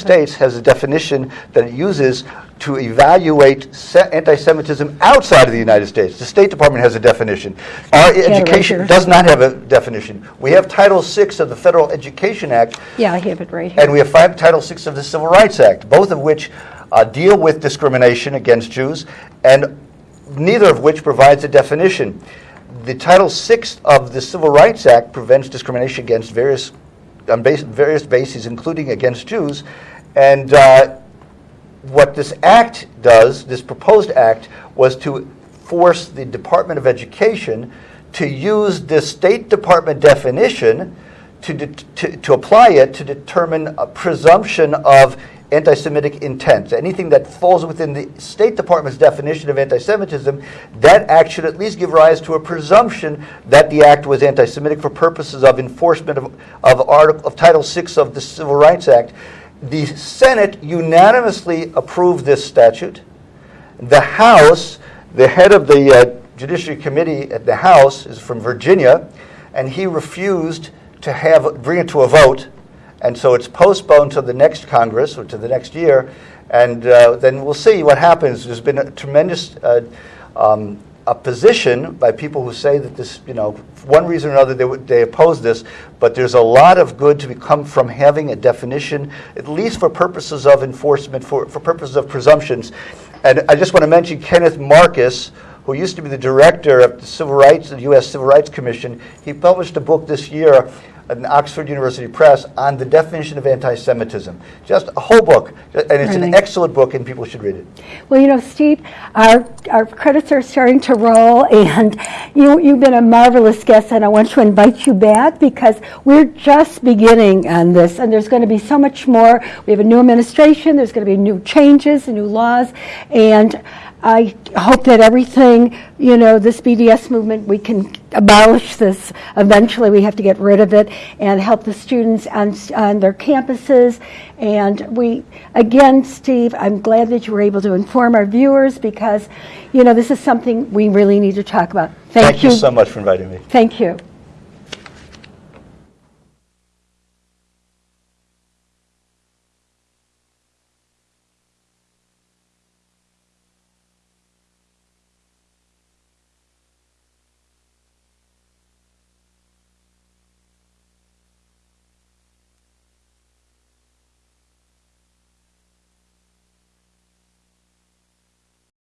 States has a definition that it uses to evaluate se- anti-Semitism outside of the United States. The State Department has a definition. Our education erase does not have a definition. We have Title VI of the Federal Education Act, Yeah, I have it right here. and we have five, Title VI of the Civil Rights Act, both of which uh, deal with discrimination against Jews, and neither of which provides a definition. The Title VI of the Civil Rights Act prevents discrimination against various on base, various bases, including against Jews, and uh, what this act does, this proposed act, was to force the Department of Education to use this State Department definition to, det- to, to apply it to determine a presumption of anti-Semitic intent. Anything that falls within the State Department's definition of anti-Semitism, that act should at least give rise to a presumption that the act was anti-Semitic for purposes of enforcement of, of, article, of Title VI of the Civil Rights Act. The Senate unanimously approved this statute. The House, the head of the uh, Judiciary Committee at the House is from Virginia, and he refused to have bring it to a vote, and so it's postponed to the next Congress or to the next year, and uh, then we'll see what happens. There's been a tremendous uh, um, opposition by people who say that this, you know, for one reason or another, they, they oppose this, but there's a lot of good to come from having a definition, at least for purposes of enforcement, for, for purposes of presumptions. And I just want to mention Kenneth Marcus, who used to be the director of the Civil Rights, the U.S. Civil Rights Commission. He published a book this year in Oxford University Press on the definition of anti-Semitism. Just a whole book, and it's an excellent book, and people should read it. Well, you know, Steve, our, our credits are starting to roll, and you, you've been a marvelous guest, and I want to invite you back because we're just beginning on this, and there's going to be so much more. We have a new administration, there's going to be new changes, and new laws, and I hope that everything, you know, this BDS movement, we can abolish this. Eventually, we have to get rid of it and help the students on, on their campuses. And we, again, Steve, I'm glad that you were able to inform our viewers because, you know, this is something we really need to talk about. Thank you so much for inviting me. Thank you.